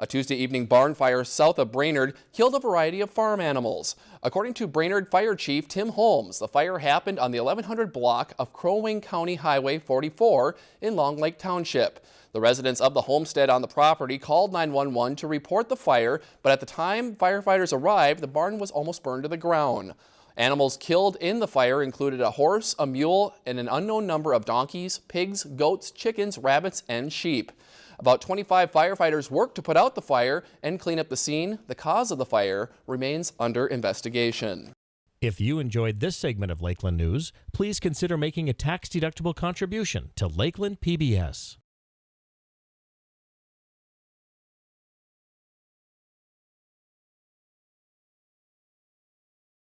A Tuesday evening barn fire south of Brainerd killed a variety of farm animals. According to Brainerd Fire Chief Tim Holmes, the fire happened on the 1100 block of Crow Wing County Highway 44 in Long Lake Township. The residents of the homestead on the property called 911 to report the fire, but at the time firefighters arrived, the barn was almost burned to the ground. Animals killed in the fire included a horse, a mule, and an unknown number of donkeys, pigs, goats, chickens, rabbits, and sheep. About 25 firefighters worked to put out the fire and clean up the scene. The cause of the fire remains under investigation. If you enjoyed this segment of Lakeland News, please consider making a tax-deductible contribution to Lakeland PBS.